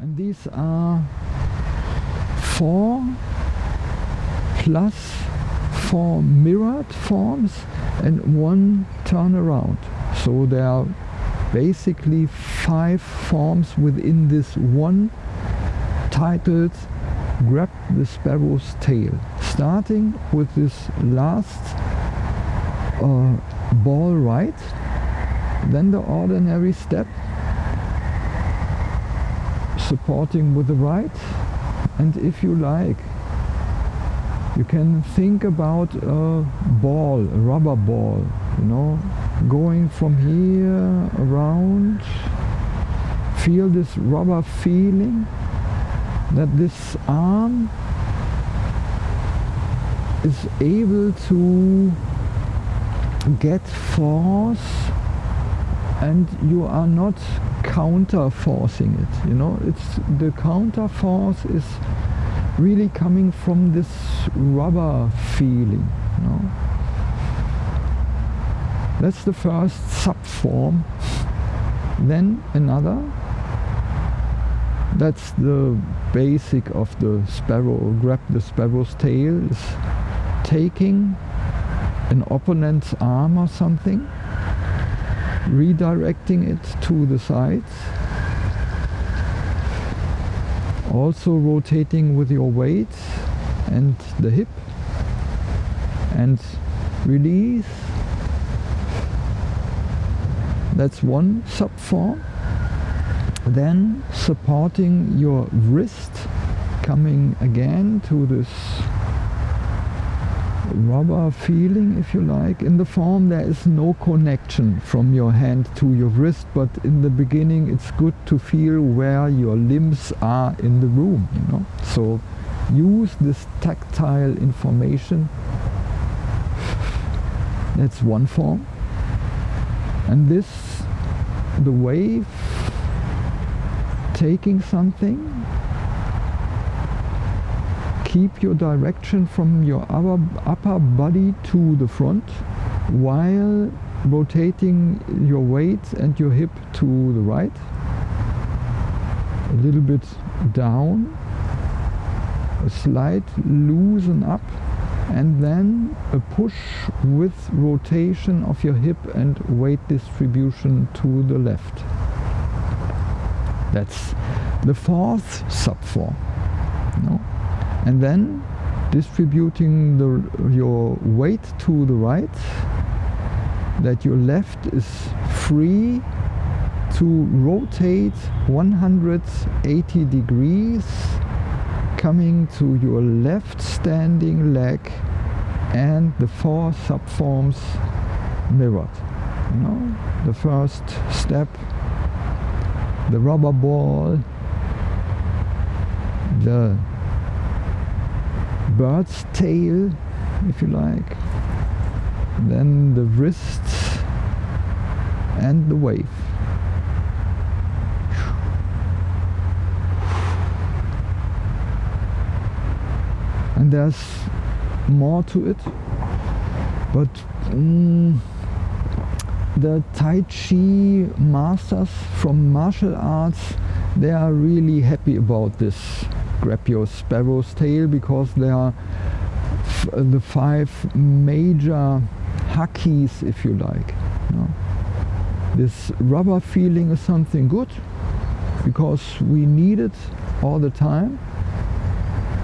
And these are four plus four mirrored forms and one turnaround. So there are basically five forms within this one titled Grab the Sparrow's Tail. Starting with this last uh, ball right, then the ordinary step, supporting with the right, and if you like, you can think about a ball, a rubber ball, you know, going from here around, feel this rubber feeling that this arm is able to get force and you are not counter forcing it you know? It's the counter force is really coming from this rubber feeling you know? That's the first subform. Then another. That's the basic of the sparrow grab the sparrow's tail is taking an opponent's arm or something redirecting it to the sides. Also rotating with your weight and the hip. And release. That's one subform. Then supporting your wrist coming again to this rubber feeling if you like. In the form there is no connection from your hand to your wrist but in the beginning it's good to feel where your limbs are in the room you know? So use this tactile information. That's one form. And this the wave taking something keep your direction from your upper, upper body to the front while rotating your weight and your hip to the right a little bit down a slight loosen up and then a push with rotation of your hip and weight distribution to the left that's the fourth subform. No? And then distributing the, your weight to the right, that your left is free to rotate 180 degrees coming to your left standing leg and the four subforms mirrored. You know, the first step the rubber ball, the bird's tail, if you like, then the wrists and the wave. And there's more to it, but mm, the Tai Chi masters from martial arts, they are really happy about this grab your sparrow's tail because they are the five major hakis, if you like. You know. This rubber feeling is something good because we need it all the time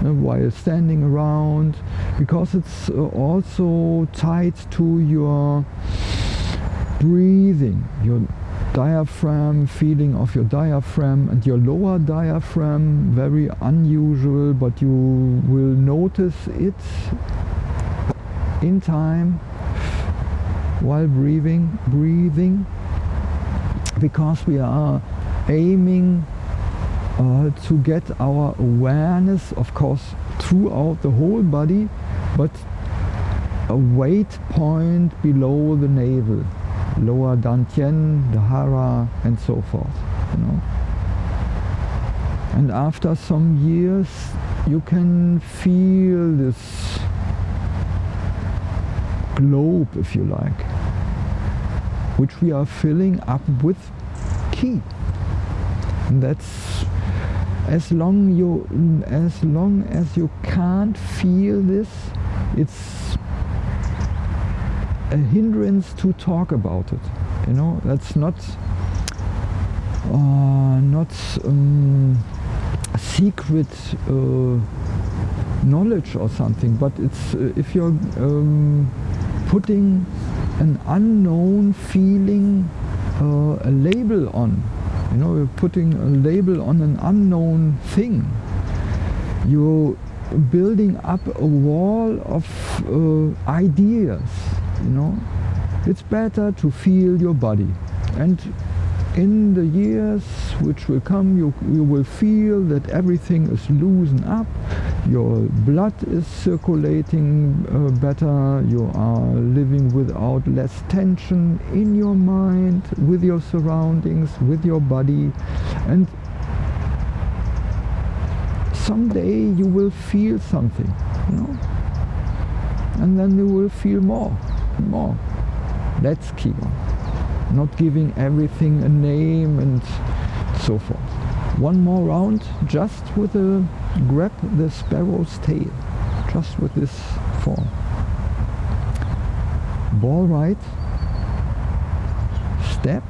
while standing around because it's uh, also tied to your breathing, your diaphragm, feeling of your diaphragm and your lower diaphragm, very unusual, but you will notice it in time while breathing, breathing, because we are aiming uh, to get our awareness, of course, throughout the whole body, but a weight point below the navel lower Dantian, the Hara and so forth. You know. And after some years you can feel this globe, if you like, which we are filling up with ki. And that's as long you as long as you can't feel this it's a hindrance to talk about it you know? That's not uh, not um, secret uh, knowledge or something but it's uh, if you're um, putting an unknown feeling uh, a label on you know you're putting a label on an unknown thing you're building up a wall of uh, ideas you know? It's better to feel your body. And in the years which will come you, you will feel that everything is loosened up your blood is circulating uh, better you are living without less tension in your mind with your surroundings with your body. And someday you will feel something you know? And then you will feel more more that's Qigong not giving everything a name and so forth. One more round just with a grab the sparrow's tail, just with this form. Ball right, step,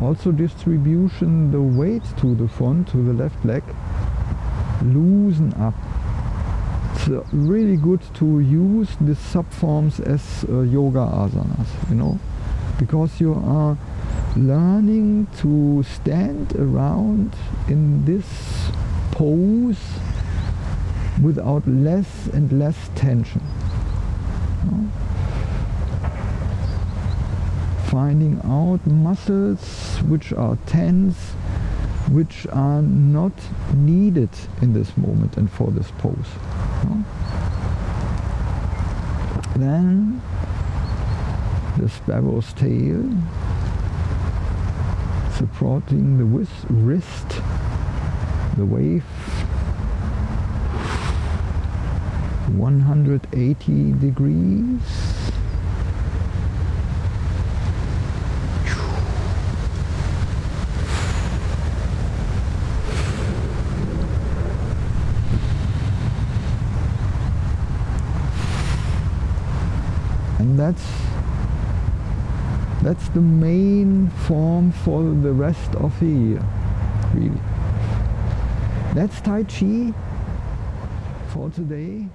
also distribution the weight to the front, to the left leg, loosen up. It's uh, really good to use the subforms as uh, yoga asanas, you know because you are learning to stand around in this pose without less and less tension. Finding out muscles which are tense, which are not needed in this moment and for this pose. Then the sparrow's tail supporting the wrist, the wave 180 degrees that's that's the main form for the rest of the year, really. That's Tai Chi for today.